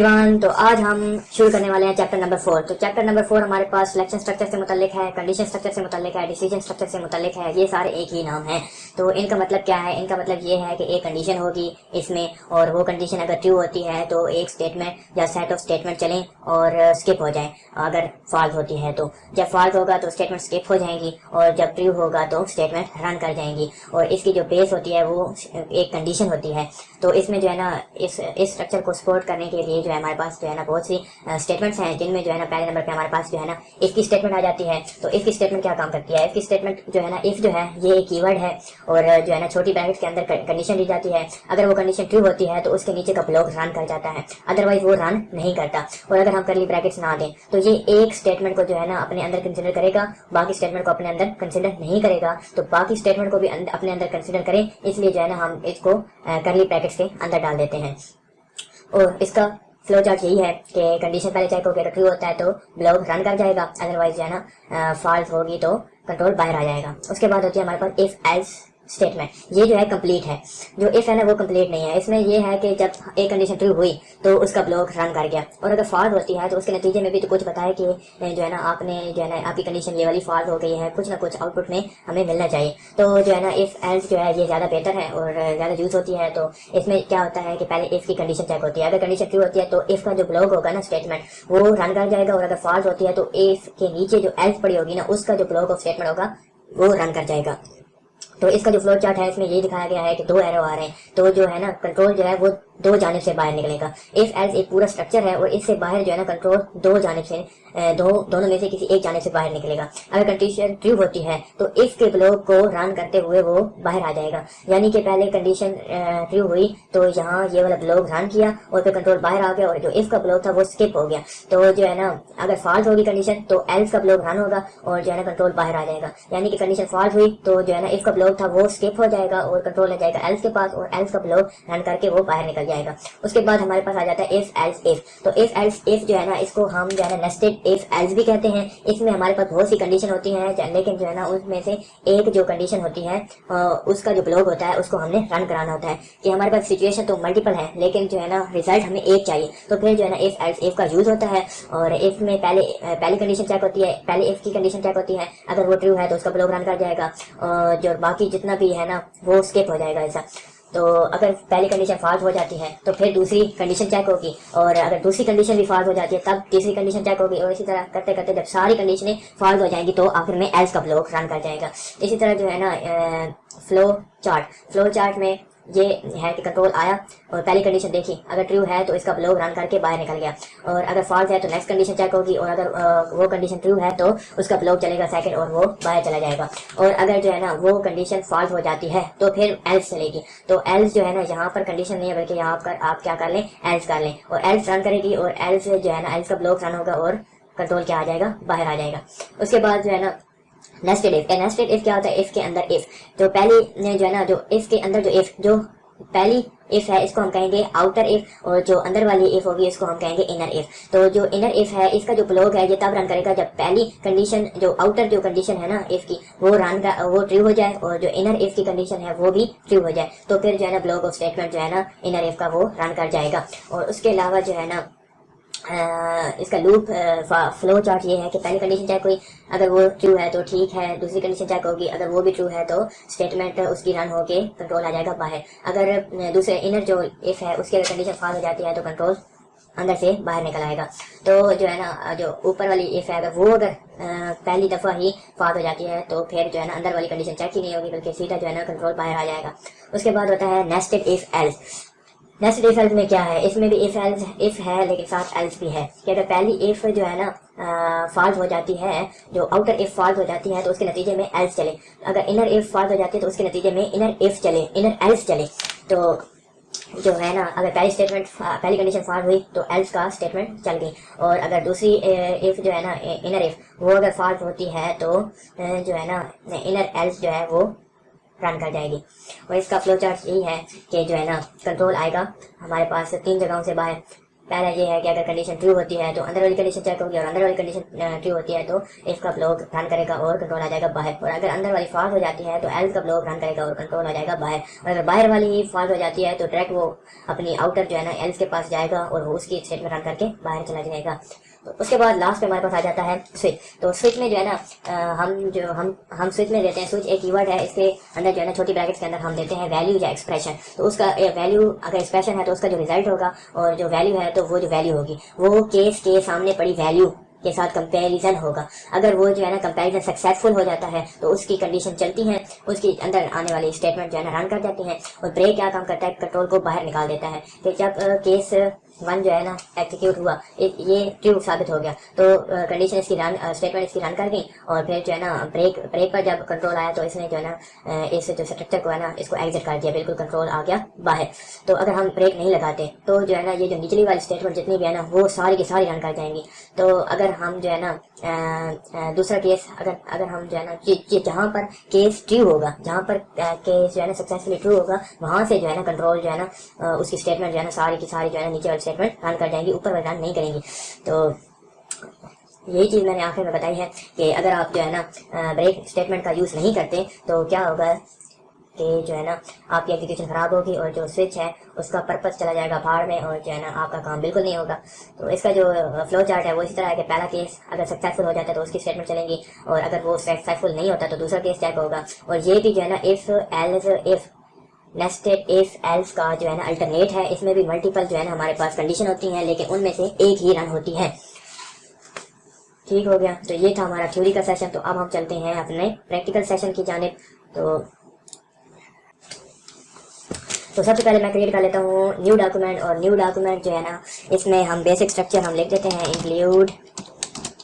Every تو آج ہم شروع کرنے والے ہیں چیپٹر نمبر فور تو چیپٹر نمبر فور ہمارے پاس سلیکشن اسٹرکچر سے متعلق ہے کنڈیشن اسٹرکچر سے متعلق ہے ڈیسیجن اسٹرکچر سے متعلق ہے، یہ سارے ایک ہی نام ہیں. تو ان کا مطلب کیا ہے؟ ان کا مطلب یہ ہے کہ ایک کنڈیشن ہوگی اس میں اور وہ کنڈیشن اگر ٹرو ہوتی ہے تو ایک اسٹیٹمنٹ یا سیٹ آف اسٹیٹمنٹ چلیں اور اسکپ ہو جائیں. اگر فالٹ ہوتی ہے تو جب فالٹ ہوگا تو اسٹیٹمنٹ اسکپ ہو جائیں گی اور جب ٹرو ہوگا تو اسٹیٹمنٹ رن کر جائیں گی. اور اس کی جو بیس ہوتی ہے وہ ایک کنڈیشن ہوتی ہے. تو اس میں جو ہے نا اس اسٹرکچر کو سپورٹ کرنے کے لیے جو جو ہے ہمارے پاس جو ہے نا بہت سی اسٹیٹمنٹس ہیں جن میں جو ہے نا پہلے نمبر پہ ہمارے پاس جو ہے نا اس کی اسٹیٹمنٹ آ جاتی ہے، تو اس کی اسٹیٹمنٹ کیا کام کرتی ہے? اس کی اسٹیٹمنٹ جو ہے نا اف جو ہے، یہ ایک کی ورڈ ہے اور جو ہے نا چھوٹی بریکٹ کے اندر کنڈیشن دی جاتی ہے، اگر وہ کنڈیشن ٹرو ہوتی ہے تو اس کے نیچے کا بلاک رن کر جاتا ہے ادروائز وہ رن نہیں کرتا اور اگر ہم کرلی بریکٹس نہ دیں، تو یہ ایک اسٹیٹمنٹ کو جو ہے نا اپنے اندر کنسیڈر کرے گا، باقی اسٹیٹمنٹ کو اپنے اندر کنسیڈر نہیں کرے گا، تو باقی اسٹیٹمنٹ کو بھی اپنے اندر کنسیڈر کریں اس لیے جو ہے نا ہم اس کو کرلی بریکٹس کے اندر ڈال دیتے ہیں اور اس کا فلو چارٹ یہی ہے کہ کنڈیشن پہلے چیک ہو کے ٹرو ہوتا ہے تو بلاگ رن کر جائے گا ادروائز جو ہے نا فالٹ ہوگی تو کنٹرول باہر آ جائے گا اس کے بعد ہوتی ہے ہمارے پاس ایف ایلس اسٹیٹمنٹ یہ جو ہے کمپلیٹ ہے. جو اف ہے نا وہ کمپلیٹ نہیں ہے. اس میں یہ ہے کہ جب ایک کنڈیشن ٹرو ہوئی، تو اس کا بلاک رن کر گیا. اور اگر فالٹ ہوتی ہے، تو اس کے نتیجے میں بھی تو کچھ بتائے کہ جو ہے نا آپ نے جو ہے نا آپ کی کنڈیشن یہ والی فالٹ ہو گئی ہے. کچھ نہ کچھ آؤٹ پٹ میں ہمیں ملنا چاہیے. تو جو ہے نا اف ایلس جو ہے یہ زیادہ بہتر ہے اور زیادہ یوز ہوتی ہے، تو اس میں کیا ہوتا ہے کہ پہلے اف کی کنڈیشن چیک ہوتی ہے. اگر کنڈیشن ٹرو ہوتی ہے، تو اف کا جو بلاک ہوگا نا اسٹیٹمنٹ وہ رن کر جائے گا. اور اگر فالٹ ہوتی ہے، تو اف کے نیچے جو ایلس پڑی ہوگی نا، اس کا جو بلاک آف اسٹیٹمنٹ ہوگا، وہ رن کر جائے گا. تو اس کا جو فلو چارٹ ہے اس میں یہ دکھایا گیا ہے کہ دو ایرو آ رہے ہیں۔ تو جو ہے نا کنٹرول جو ہے وہ دو جانب سے باہر نکلے گا۔ اف ایز ایک پورا اسٹرکچر ہے اور اس سے باہر جو ہے نا کنٹرول دو جانب سے دو، دونوں میں سے کسی ایک جانب سے باہر نکلے گا۔ اگر کنڈیشن ٹرو ہوتی ہے تو اف کے بلاک کو رن کرتے ہوئے وہ باہر آ جائے گا۔ یعنی کہ پہلے کنڈیشن ٹرو ہوئی تو یہاں یہ والا بلاک رن کیا اور پھر کنٹرول باہر آ گیا اور جو اف کا بلاک تھا وہ اسکپ ہو گیا۔ تو جو ہے نا، اگر فالٹ ہوگی کنڈیشن تو ایلس کا بلاک رن ہوگا اور جو ہے نا کنٹرول باہر آ جائے گا۔ یعنی کہ کنڈیشن فالٹ ہوئی تو جو ہے نا اف کا بلاک تھا وہ اسکپ ہو جائے گا اور کنٹرول آ جائے گا ایلس کے پاس اور ایلس کا بلاک رن کر کے وہ باہر نکل جائے جائے گا۔ اس کے بعد ہمارے پاس آ جاتا ہے ایف ایلس ایف تو ایف ایلس ایف جو ہے نا، اس کو ہم جو ہے نا نیسٹڈ ایف ایلس بھی کہتے ہیں۔ اس میں ہمارے پاس بہت سی کنڈیشن ہوتی ہیں لیکن جو ہے نا، اس میں سے ایک جو کنڈیشن ہوتی ہے اس کا جو بلاگ ہوتا ہے، اس کو ہم نے رن کرانا ہوتا ہے۔ کہ ہمارے پاس سچویشن تو ملٹیپل ہے، لیکن جو ہے نا ریزلٹ ہمیں ایک چاہیے۔ تو پھر جو ہے نا ایف ایلس ایف کا یوز ہوتا ہے۔ اور ایف میں پہلے پہلی کنڈیشن چیک ہوتی ہے، پہلے ایف کی کنڈیشن چیک ہوتی ہے۔ اگر وہ ٹرو ہے تو اس کا بلاگ رن کر جائے گا۔ اور جو باقی جتنا بھی ہے نا، وہ اسکپ ہو جائے گا ایسا۔ تو اگر پہلی کنڈیشن فالٹ ہو جاتی ہے، تو پھر دوسری کنڈیشن چیک ہوگی۔ اور اگر دوسری کنڈیشن بھی فالٹ ہو جاتی ہے، تب تیسری کنڈیشن چیک ہوگی۔ اور اسی طرح کرتے کرتے جب ساری کنڈیشنیں فالٹ ہو جائیں گی، تو آخر میں ایلس کا بلاک رن کر جائے گا۔ اسی طرح جو ہے نا فلو چارٹ فلو چارٹ میں یہ ہے کہ کنٹرول آیا اور پہلی کنڈیشن دیکھی۔ اگر ٹرو ہے تو اس کا بلوگ رن کر کے باہر نکل گیا۔ اور اگر فالٹ ہے تو نیکسٹ کنڈیشن چیک ہوگی اور اگر وہ کنڈیشن ٹرو ہے تو اس کا بلوگ چلے گا سیکنڈ اور وہ باہر چلا جائے گا۔ اور اگر جو ہے نا وہ کنڈیشن فالٹ ہو جاتی ہے تو پھر ایلس چلے گی۔ تو ایلس جو ہے نا یہاں پر کنڈیشن نہیں ہے، بلکہ یہاں پر آپ کیا کر لیں؟ ایلس کر لیں۔ اور ایلس رن کرے گی اور ایلس جو ہے نا ایلس کا بلوگ رن ہوگا اور کنٹرول کیا آ جائے گا؟ باہر آ جائے گا۔ اس کے بعد جو ہے نا نیسٹڈ ایف نیسٹڈ ایف کیا ہوتا ہے؟ ایف کے اندر ایف تو پہلی جو ہے نا، جو ایف کے اندر جو ایف جو پہلی ایف ہے، اس کو ہم کہیں گے آؤٹر ایف اور جو اندر والی ایف ہوگی، اس کو ہم کہیں گے انر ایف تو جو انر ایف ہے، اس کا جو بلوگ ہے، یہ تب رن کرے گا جب پہلی کنڈیشن جو آؤٹر جو کنڈیشن ہے نا ایف کی، وہ رن کا، وہ ٹریو ہو جائے، اور جو انر ایف کی کنڈیشن ہے، وہ بھی ٹریو ہو جائے. تو پھر جو ہے نا بلوگ آف اسٹیٹمنٹ جو ہے نا انر ایف کا وہ رن کر جائے گا. اور اس کے علاوہ جو ہے نا اس کا لوپ فلو چارٹ یہ ہے کہ پہلی کنڈیشن چیک ہوئی اگر وہ ٹرو ہے تو ٹھیک ہے، دوسری کنڈیشن چیک ہوگی اگر وہ بھی ٹرو ہے تو اسٹیٹمنٹ اس کی رن ہو کے کنٹرول آ جائے گا باہر۔ اگر دوسرے انر جو ایف ہے، اس کی اگر کنڈیشن فال ہو جاتی ہے تو کنٹرول اندر سے باہر نکل آئے گا۔ تو جو ہے نا، جو اوپر والی ایف ہے، اگر وہ اگر پہلی دفعہ ہی فال ہو جاتی ہے تو پھر جو ہے نا اندر والی کنڈیشن چیک ہی نہیں ہوگی، بلکہ سیدھا جو ہے نا کنٹرول باہر آ جائے گا۔ اس کے بعد ہوتا ہے nested if else next if else میں کیا ہے؟ اس میں بھی ایف ایلس ایف ہے لیکن ساتھ ایلس بھی ہے۔ کہ اگر پہلی ایف جو ہے نا فالٹ ہو جاتی ہے، جو آؤٹر ایف فالٹ ہو جاتی ہے تو اس کے نتیجے میں ایلس چلے۔ اگر انر ایف فالٹ ہو جاتی ہے تو اس کے نتیجے میں انر ایف چلے انر ایلس چلے۔ تو جو ہے نا، اگر پہلی اسٹیٹمنٹ پہلی کنڈیشن فالٹ ہوئی تو ایلس کا اسٹیٹمنٹ چل گئی۔ اور اگر دوسری ایف جو ہے نا انر ایف وہ اگر فالٹ ہوتی ہے تو جو ہے نا انر ایلس جو ہے وہ رن کر جائے گی۔ اور اس کا فلو چارٹ یہی ہے کہ جو ہے نا کنٹرول آئے گا۔ ہمارے پاس تین جگہوں سے باہر۔ پہلا یہ ہے کہ اگر کنڈیشن ٹرو ہوتی ہے تو اندر والی کنڈیشن چیک ہوگی اور اندر والی کنڈیشن ٹرو ہوتی ہے تو اس کا بلاک رن کرے گا اور کنٹرول آ جائے گا باہر۔ اور اگر اندر والی فالٹ ہو جاتی ہے تو ایل کا بلاک رن کرے گا اور کنٹرول آ جائے گا باہر۔ اور اگر باہر والی ہی فالٹ ہو جاتی ہے تو ڈائریکٹ وہ اپنی آؤٹر جو ہے نا ایلس کے پاس جائے گا اور وہ اس کی اسٹیٹ میں رن کر کے باہر چلا جائے گا۔ اس کے بعد لاسٹ پہ ہمارے پاس آ جاتا ہے سوئچ تو سوئچ میں جو ہے نا ہم جو ہم ہم سوئچ میں دیتے ہیں سوئچ ایک ورڈ ہے اس کے اندر جو ہے نا چھوٹی بریکٹس کے اندر ہم دیتے ہیں ویلیو یا ایکسپریشن تو اس کا ویلیو اگر ایکسپریشن ہے تو اس کا جو ریزلٹ ہوگا اور جو ویلیو ہے تو وہ جو ویلیو ہوگی. وہ کیس کے سامنے پڑی ویلیو کے ساتھ کمپیریزن ہوگا. اگر وہ جو ہے نا کمپیریزن سکسیزفل ہو جاتا ہے تو اس کی کنڈیشن چلتی ہے اس کی اندر آنے والی اسٹیٹمنٹ جو ہے نا رن کر جاتی ہیں اور بریک کیا کام کرتا ہے؟ کنٹرول کو باہر نکال دیتا ہے. کہ جب کیس uh, ون جو ہے نا ایکسیکیوٹ ہوا یہ ٹرو ثابت ہو گیا تو کنڈیشن اس کی رن اسٹیٹمنٹ اس کی رن کر گئی اور پھر جو ہے نا بریک بریک پر جب کنٹرول آیا تو اس نے جو ہے نا اس جو اسٹرکچر کو ہے نا اس کو ایگزٹ کر دیا بالکل کنٹرول آ گیا باہر تو اگر ہم بریک نہیں لگاتے تو جو ہے نا یہ جو نچلی والی اسٹیٹمنٹ جتنی بھی ہے نا وہ ساری کی ساری رن کر جائیں گی تو اگر ہم جو ہے نا دوسرا کیس اگر اگر ہم جو ہے نا جہاں پر کیس ٹرو ہوگا جہاں پر کیس جو ہے نا سکسیسفلی ٹرو ہوگا وہاں سے جو ہے نا کنٹرول جو ہے نا اس کی اسٹیٹمنٹ جو ہے نا ساری کی ساری جو ہے نا نیچے والی اسٹیٹمنٹ رن کر جائیں گی، اوپر رن نہیں کریں گی۔ تو یہی چیز میں نے آخر میں بتائی ہے کہ اگر آپ جو ہے نا بریک اسٹیٹمنٹ کا یوز نہیں کرتے، تو کیا ہوگا کہ جو ہے نا، آپ کی ایپلیکیشن خراب ہوگی اور جو سوئچ ہے، اس کا پرپز چلا جائے گا بھاڑ میں اور جو ہے نا، آپ کا کام بالکل نہیں ہوگا۔ تو اس کا جو فلو چارٹ ہے، وہ اسی طرح ہے کہ پہلا کیس اگر سکسیزفل ہو جاتا ہے تو اس کی اسٹیٹمنٹ چلیں گی اور اگر وہ سکسیزفل نہیں ہوتا تو دوسرا کیس چیک ہوگا۔ اور یہ بھی جو ہے نا if else if nested if else کا جو ہے نا الٹرنیٹ ہے، اس میں بھی ملٹیپل جو ہے نا ہمارے پاس کنڈیشن ہوتی ہیں، لیکن ان میں سے ایک ہی رن ہوتی ہے۔ ٹھیک ہو گیا۔ تو یہ تھا ہمارا تھیوری کا سیشن تو اب ہم چلتے ہیں اپنے پریکٹیکل سیشن کی جانب۔ تو تو سب سے پہلے میں کریٹ کر لیتا ہوں نیو ڈاکومنٹ اور نیو ڈاکومنٹ جو ہے نا، اس میں ہم بیسک اسٹرکچر ہم لکھ دیتے ہیں۔ Include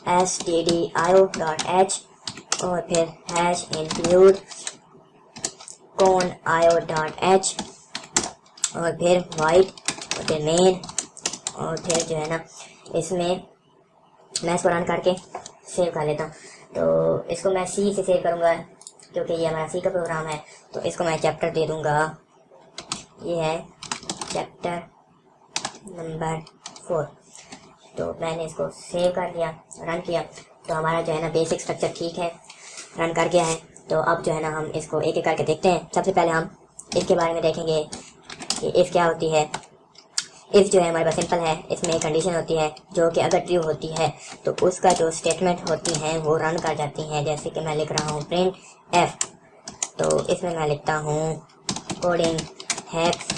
S T D I O dot H اور پھر ہیش انکلیوڈ کون آئیو ڈاٹ ایچ اور پھر وائٹ اور پھر مین اور پھر جو ہے نا اس میں میں اس کو رن کر کے سیو کر لیتا ہوں۔ تو اس کو میں سی سے سیو کروں گا کیونکہ یہ ہمارا سی کا پروگرام ہے۔ تو اس کو میں چیپٹر دے دوں گا۔ یہ ہے چیپٹر نمبر فور تو میں نے اس کو سیو کر لیا رن کیا۔ تو ہمارا جو ہے نا بیسک اسٹرکچر ٹھیک ہے۔ رن کر گیا ہے۔ تو اب جو ہے نا ہم اس کو ایک ایک کر کے دیکھتے ہیں۔ سب سے پہلے ہم اس کے بارے میں دیکھیں گے کہ ایف کیا ہوتی ہے۔ ایف جو ہے ہمارے پاس سمپل ہے۔ اس میں ایک کنڈیشن ہوتی ہے جو کہ اگر ٹریو ہوتی ہے تو اس کا جو اسٹیٹمنٹ ہوتی ہیں وہ رن کر جاتی ہیں جیسے کہ میں لکھ رہا ہوں پرنٹ ایف تو اس میں میں لکھتا ہوں کوڈنگ ہیپس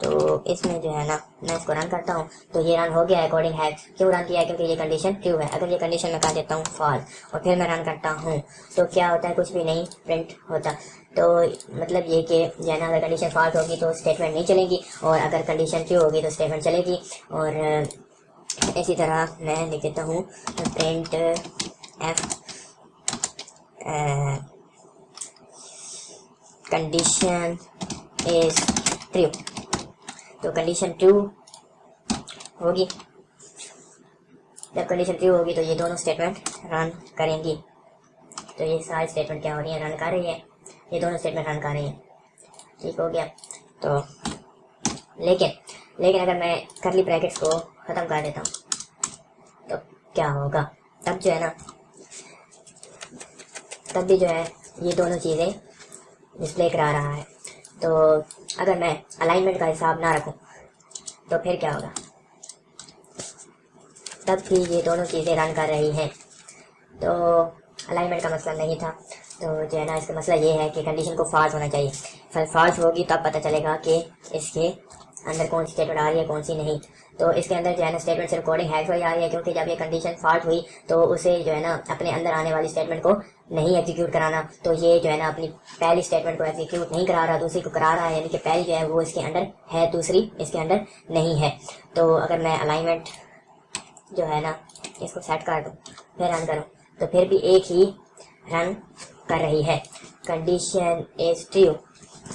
تو اس میں جو ہے نا میں اس کو رن کرتا ہوں تو یہ رن ہو گیا اکارڈنگ ہے کیوں رن کیا ہے کیونکہ یہ کنڈیشن ٹرو ہے۔ اگر یہ کنڈیشن میں کر دیتا ہوں فال اور پھر میں رن کرتا ہوں تو کیا ہوتا ہے؟ کچھ بھی نہیں پرنٹ ہوتا۔ تو مطلب یہ کہ جو ہے نا اگر کنڈیشن فالٹ ہوگی تو اسٹیٹمنٹ نہیں چلے گی اور اگر کنڈیشن ٹرو ہوگی تو اسٹیٹمنٹ چلے گی۔ اور اسی طرح میں لکھ دیتا ہوں print if condition is true تو کنڈیشن ٹو ہوگی جب کنڈیشن ٹو ہوگی تو یہ دونوں اسٹیٹمنٹ رن کریں گی تو یہ ساری اسٹیٹمنٹ کیا ہو رہی ہیں رن کر رہی ہے یہ دونوں اسٹیٹمنٹ رن کر رہی ہیں ٹھیک ہو گیا تو لیکن لیکن اگر میں کرلی بریکٹس کو ختم کر دیتا ہوں تو کیا ہوگا تب جو ہے نا تب بھی جو ہے یہ دونوں چیزیں ڈسپلے کرا رہا ہے تو اگر میں الائنمنٹ کا حساب نہ رکھوں، تو پھر کیا ہوگا؟ تب بھی یہ دونوں چیزیں رن کر رہی ہیں۔ تو الائنمنٹ کا مسئلہ نہیں تھا۔ تو جو ہے نا، اس کا مسئلہ یہ ہے کہ کنڈیشن کو فالس ہونا چاہیے۔ فالس ہوگی، تب پتہ چلے گا کہ اس کے اندر کون سی اسٹیٹمنٹ آ رہی ہے، کون سی نہیں۔ تو اس کے اندر جو ہے نا اسٹیٹمنٹ صرف کوڈنگ ہیک ہوئی آ رہی ہے کیونکہ جب یہ کنڈیشن فالٹ ہوئی تو اسے جو ہے نا اپنے اندر آنے والی اسٹیٹمنٹ کو نہیں ایگزیکیوٹ کرانا۔ تو یہ جو ہے نا اپنی پہلی اسٹیٹمنٹ کو ایگزیکیوٹ نہیں کرا رہا، دوسری کو کرا رہا ہے یعنی کہ پہلی جو ہے وہ اس کے اندر ہے، دوسری اس کے اندر نہیں ہے۔ تو اگر میں الائنمنٹ جو ہے نا اس کو سیٹ کر دوں، پھر رن کروں، تو پھر بھی ایک ہی رن کر رہی ہے۔ Condition is true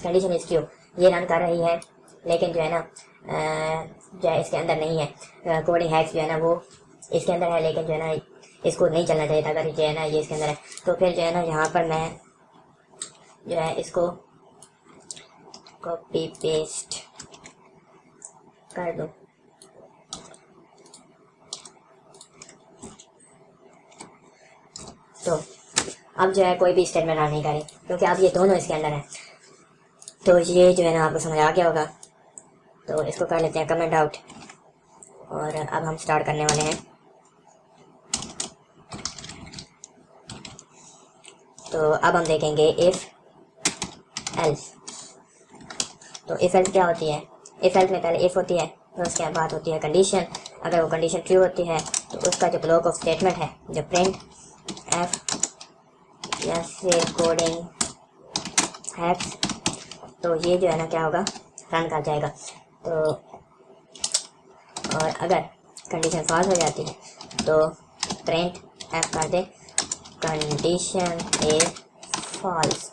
condition is true یہ رن کر رہی ہے، لیکن جو ہے نا جو ہے اس کے اندر نہیں ہے۔ کوڈنگ ہیکس جو ہے نا وہ اس کے اندر ہے، لیکن جو ہے نا اس کو نہیں چلنا چاہیے تھا۔ اگر جو ہے نا یہ اس کے اندر ہے، تو پھر جو ہے نا یہاں پر میں جو ہے اس کو کاپی پیسٹ کر دوں۔ تو اب جو ہے کوئی بھی اسٹیٹمنٹ آ نہیں کرے، کیونکہ اب یہ دونوں اس کے اندر ہیں۔ تو یہ جو ہے نا آپ کو سمجھ آ گیا ہوگا۔ تو اس کو کر لیتے ہیں کمنٹ آؤٹ اور اب ہم سٹارٹ کرنے والے ہیں۔ تو اب ہم دیکھیں گے ایف ایلس تو ایف ایلس کیا ہوتی ہے؟ ایف ایلس میں پہلے ایف ہوتی ہے، پھر اس کے بعد ہوتی ہے کنڈیشن اگر وہ کنڈیشن ٹرو ہوتی ہے، تو اس کا جو بلاک آف اسٹیٹمنٹ ہے، جو پرنٹ ایف یا کوڈنگ ہیکس تو یہ جو ہے نا کیا ہوگا؟ رن کر جائے گا۔ تو اور اگر کنڈیشن فالس ہو جاتی ہے تو پرنٹ ایف کر دے کنڈیشن اے فالس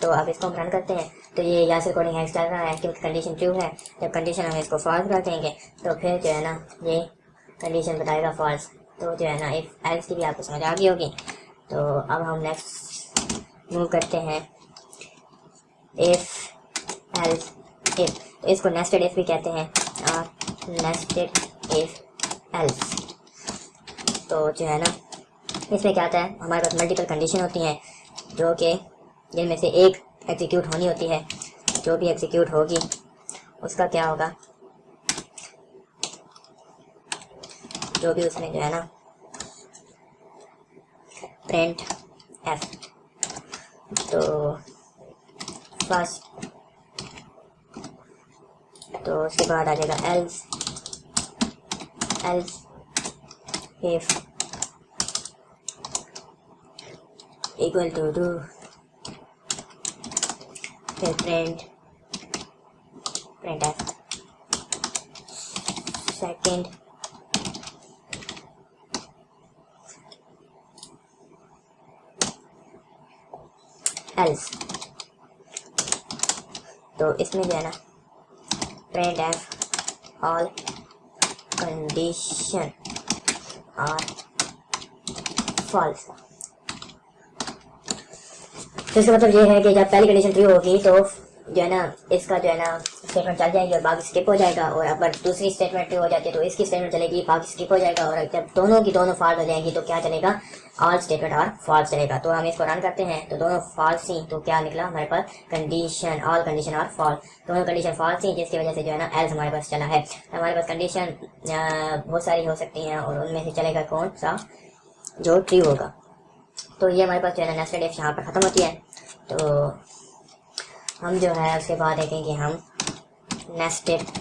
تو اب اس کو ہم رن کرتے ہیں۔ تو یہ یا سے کوڈنگ ہیکس چل رہا ہے کیونکہ کنڈیشن ٹرو ہے۔ جب کنڈیشن ہم اس کو فالس کر دیں گے تو پھر جو ہے نا یہ کنڈیشن بتائے گا فالس تو جو ہے نا ایف ایلس کی بھی آپ کو سمجھ آ گئی ہوگی۔ تو اب ہم نیکسٹ موو کرتے ہیں۔ ایف ایلس ایف اس کو نیسٹڈ ایف بھی کہتے ہیں اور نیسٹڈ ایف ایلس تو جو ہے نا، اس میں کیا آتا ہے، ہمارے پاس ملٹیپل کنڈیشن ہوتی ہیں، جو کہ جن میں سے ایک ایگزیکیوٹ ہونی ہوتی ہے، جو بھی ایگزیکیوٹ ہوگی، اس کا کیا ہوگا؟ جو بھی اس میں جو ہے نا پرنٹ ایف تو فسٹ تو اس کے بعد آ جائے گا else else if equal to do پھر print. Print second. Else. تو اس میں جو ہے نا print f all condition are false. تو اس کا مطلب یہ ہے کہ جب پہلی کنڈیشن ٹرو ہوگی تو جو ہے نا اس کا جو ہے نا اسٹیٹمنٹ چل جائے گی اور باقی اسکپ ہو جائے گا اور اگر دوسری اسٹیٹمنٹ ٹرو ہو جاتی ہے تو اس کی اسٹیٹمنٹ چلے گی، باقی اسکپ ہو جائے گا اور جب دونوں کی دونوں فالٹ ہو جائیں گی تو کیا چلے گا؟ آل اسٹیٹمنٹ اور فالس چلے گا۔ تو ہم اس کو رن کرتے ہیں، تو دونوں فالس تھیں تو کیا نکلا؟ ہمارے پاس کنڈیشن آل کنڈیشن اور فال دونوں کنڈیشن فالس تھیں جس کی وجہ سے جو ہے نا ایلس ہمارے پاس چلا ہے۔ ہمارے پاس کنڈیشن بہت ساری ہو سکتی ہیں اور ان میں سے چلے گا کون سا؟ جو ٹری ہوگا۔ تو یہ ہمارے پاس جو ہے نا نیسٹڈ ایف یہاں پر ختم ہوتی ہے۔ تو ہم جو ہے اس کے بعد دیکھیں گے ہم نیسٹڈ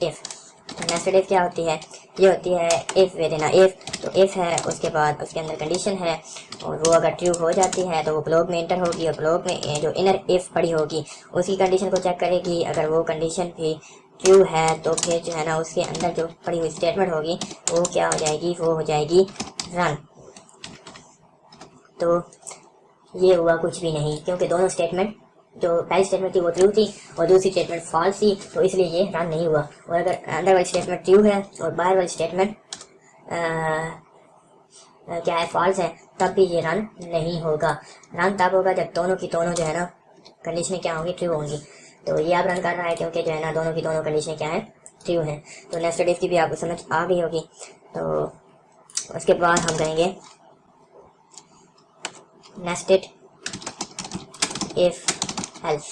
ایف تو نیسٹڈ ایف کیا ہوتی ہے؟ یہ ہوتی ہے ایف وے دینا ایف تو ایف ہے، اس کے بعد اس کے اندر کنڈیشن ہے اور وہ اگر ٹیوب ہو جاتی ہے تو وہ بلاک میں انٹر ہوگی اور بلاک میں جو انر ایف پڑی ہوگی، اس کی کنڈیشن کو چیک کرے گی۔ اگر وہ کنڈیشن بھی ٹیو ہے تو پھر جو ہے نا، اس کے اندر جو پڑی ہوئی اسٹیٹمنٹ ہوگی، وہ کیا ہو جائے گی؟ وہ ہو جائے گی رن تو یہ ہوا کچھ بھی نہیں، کیونکہ دونوں اسٹیٹمنٹ جو پہلی اسٹیٹمنٹ تھی وہ ٹرو تھی اور دوسری اسٹیٹمنٹ فالس تھی، تو اس لیے یہ رن نہیں ہوا۔ اور اگر اندر والی اسٹیٹمنٹ ٹرو ہے اور باہر والی اسٹیٹمنٹ کیا ہے فالس ہے، تب بھی یہ رن نہیں ہوگا۔ رن تب ہوگا جب دونوں کی دونوں جو ہے نا کنڈیشنیں کیا ہوں گی ٹرو ہوں گی۔ تو یہ آپ رن کر رہا ہے کیونکہ جو ہے نا دونوں کی دونوں کنڈیشنیں کیا ہیں ٹرو ہیں۔ تو نیکسٹ ڈیف کی بھی آپ کو سمجھ آ گئی ہوگی۔ تو اس کے بعد ہم کہیں گے۔ nested if else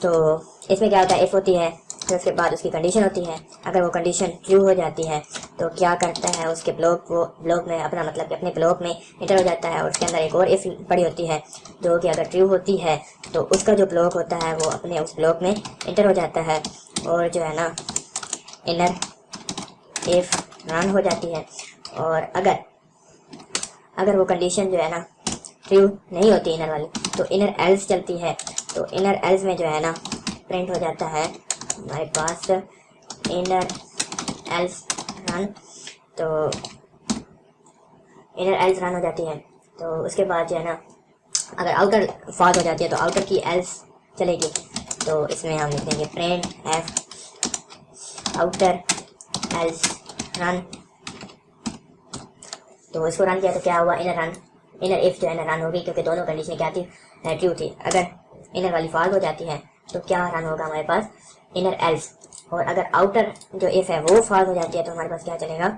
تو اس میں کیا ہوتا ہے؟ ایف ہوتی ہے، پھر اس کے بعد اس کی کنڈیشن ہوتی ہے۔ اگر وہ کنڈیشن ٹرو ہو جاتی ہے، تو کیا کرتا ہے؟ اس کے بلاک وہ بلاک میں اپنا مطلب کہ اپنے بلاک میں انٹر ہو جاتا ہے اور اس کے اندر ایک اور ایف پڑی ہوتی ہے۔ جو کہ اگر ٹرو ہوتی ہے، تو اس کا جو بلاک ہوتا ہے، وہ اپنے اس بلاک میں انٹر ہو جاتا ہے۔ اور جو ہے نا انر ایف رن ہو جاتی ہے۔ اور اگر اگر وہ کنڈیشن جو ہے نا ٹرو نہیں ہوتی انر والی، تو انر ایلس چلتی ہے۔ تو انر ایلس میں جو ہے نا پرنٹ ہو جاتا ہے۔ ہمارے پاس انر ایلس رن تو انر ایلس رن ہو جاتی ہے۔ تو اس کے بعد جو ہے نا اگر آؤٹر فال ہو جاتی ہے، تو آؤٹر کی ایلس چلے گی۔ تو اس میں ہم لکھیں گے print if outer else run تو اس کو رن کیا تو کیا ہوا؟ انر رن انر ایف جو ہے نا رن ہوگی کیونکہ دونوں کنڈیشن کیا تھی؟ eh, ٹرو تھی۔ اگر انر والی فال ہو جاتی ہے تو کیا رن ہوگا ہمارے پاس؟ انر ایلس اور اگر آؤٹر جو ایف ہے وہ فالس ہو جاتی ہے تو ہمارے پاس کیا چلے گا؟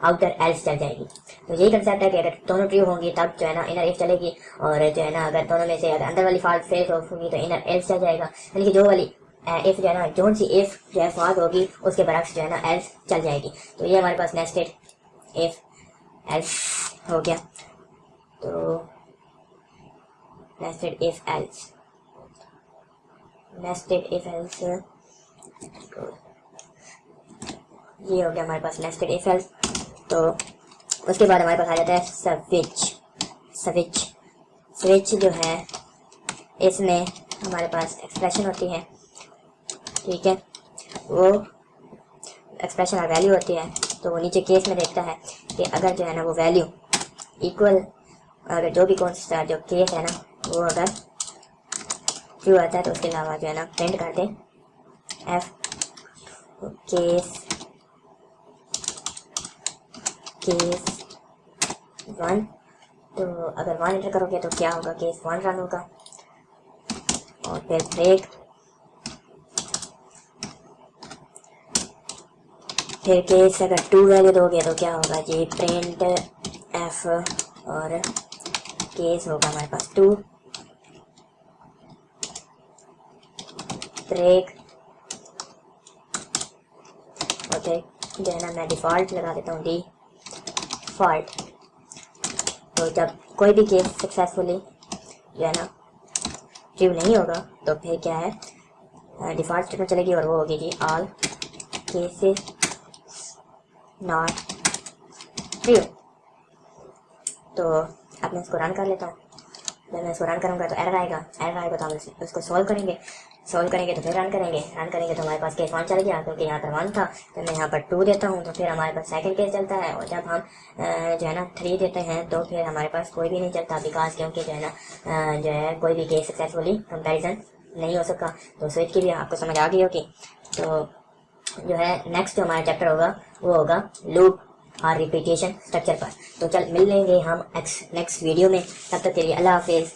آؤٹر ایلس چل جائے گی۔ تو یہی کنسیپٹ ہے کہ اگر دونوں ٹریو ہوں گی تب جو ہے نا انر ایف چلے گی۔ اور جو ہے نا اگر دونوں میں سے اگر اندر والی فالٹ فیل ہوگی تو انر ایلس چل جائے گا۔ یعنی کہ جو والی eh, ایف جو ہے نا جون سی ایف جو ہے فالٹ ہوگی، اس کے برعکس جو ہے نا ایلس چل جائے گی۔ تو یہ ہمارے پاس نیسٹڈ ایف ایلس ہو گیا تو nested if else nested if else یہ ہو گیا ہمارے پاس نیسٹڈ ایف ایلس تو اس کے بعد ہمارے پاس آ جاتا ہے سوچ سوچ سوچ جو ہے اس میں ہمارے پاس ایکسپریشن ہوتی ہے ٹھیک ہے وہ ایکسپریشن اور ویلیو ہوتی ہے تو وہ نیچے کیس میں دیکھتا ہے کہ اگر جو ہے نا وہ ویلیو ایکول اگر جو بھی کون سا جو کیس ہے نا، وہ اگر ٹرو آتا ہے تو اس کے علاوہ جو ہے نا پرنٹ کر دیں۔ ایف کیس کیس ون تو اگر ون انٹر کرو گے تو کیا ہوگا؟ کیس ون رن ہوگا۔ اور پھر بریک پھر کیس اگر ٹو ویلیو دو گے تو کیا ہوگا جی پرنٹ، ایف اور کیس ہوگا ہمارے پاس ٹو۔ بریک۔ اوکے، جو ہے نا میں ڈیفالٹ لگا دیتا ہوں، ڈی فالٹ۔ تو جب کوئی بھی کیس سکسیزفلی جو ہے نا ٹریو نہیں ہوگا، تو پھر کیا ہے؟ ڈیفالٹ اسٹیٹمنٹ چلے گی اور وہ ہوگی جی آل کیسز۔ ناٹ ٹریو تو اب میں اس کو رن کر لیتا ہوں جب میں اس کو رن کروں گا تو ایرر آئے گا ایرر آئے گا تو ہم اس کو سولو کریں گے سولو کریں گے تو پھر رن کریں گے رن کریں گے تو ہمارے پاس کیس ون چل گیا کیونکہ یہاں پر ون تھا تو میں یہاں پر ٹو دیتا ہوں تو پھر ہمارے پاس سیکنڈ کیس چلتا ہے اور جب ہم جو ہے نا تھری دیتے ہیں تو پھر ہمارے پاس کوئی بھی نہیں چلتا بیکاز کیونکہ جو ہے نا جو ہے کوئی بھی کیس سکسیزفلی کمپیریزن نہیں ہو سکا تو سوئچ کی بھی آپ کو سمجھ آ گئی ہوگی تو جو ہے نیکسٹ جو ہمارا چیپٹر ہوگا، وہ ہوگا لوپ اور ریپیٹیشن اسٹرکچر پر تو چل مل لیں گے ہم نیکسٹ ویڈیو میں. تب تک کے لیے اللہ حافظ.